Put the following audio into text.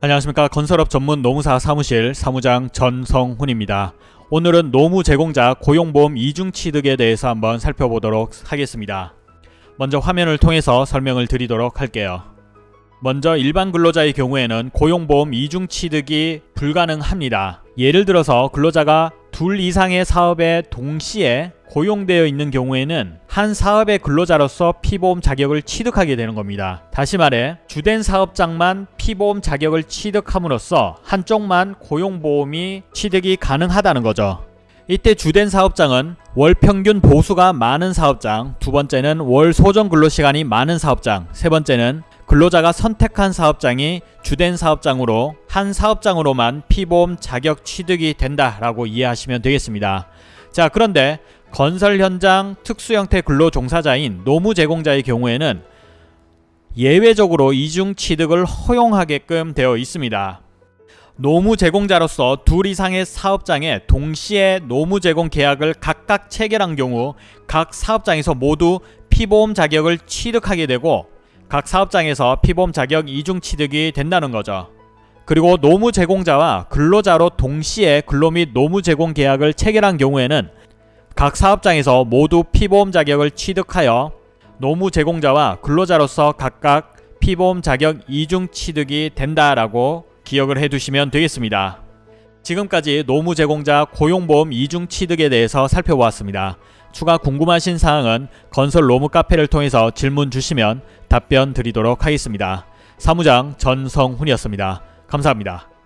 안녕하십니까 건설업 전문 노무사 사무실 사무장 전성훈입니다. 오늘은 노무 제공자 고용보험 이중 취득에 대해서 한번 살펴보도록 하겠습니다. 먼저 화면을 통해서 설명을 드리도록 할게요. 먼저 일반 근로자의 경우에는 고용보험 이중 취득이 불가능합니다. 예를 들어서 근로자가 둘 이상의 사업에 동시에 고용되어 있는 경우에는 한 사업의 근로자로서 피보험 자격을 취득하게 되는 겁니다. 다시 말해 주된 사업장만 피보험 자격을 취득함으로써 한쪽만 고용보험이 취득이 가능하다는 거죠. 이때 주된 사업장은 월 평균 보수가 많은 사업장, 두 번째는 월 소정 근로시간이 많은 사업장, 세 번째는 근로자가 선택한 사업장이 주된 사업장으로 한 사업장으로만 피보험 자격 취득이 된다라고 이해하시면 되겠습니다. 자 그런데 건설 현장 특수 형태 근로 종사자인 노무 제공자의 경우에는 예외적으로 이중 취득을 허용하게끔 되어 있습니다. 노무 제공자로서 둘 이상의 사업장에 동시에 노무 제공 계약을 각각 체결한 경우 각 사업장에서 모두 피보험 자격을 취득하게 되고 각 사업장에서 피보험 자격 이중 취득이 된다는 거죠. 그리고 노무 제공자와 근로자로 동시에 근로 및 노무 제공 계약을 체결한 경우에는 각 사업장에서 모두 피보험 자격을 취득하여 노무 제공자와 근로자로서 각각 피보험 자격 이중 취득이 된다라고 기억을 해두시면 되겠습니다. 지금까지 노무 제공자 고용보험 이중 취득에 대해서 살펴보았습니다. 추가 궁금하신 사항은 건설 로무 카페를 통해서 질문 주시면 답변 드리도록 하겠습니다. 사무장 전성훈이었습니다. 감사합니다.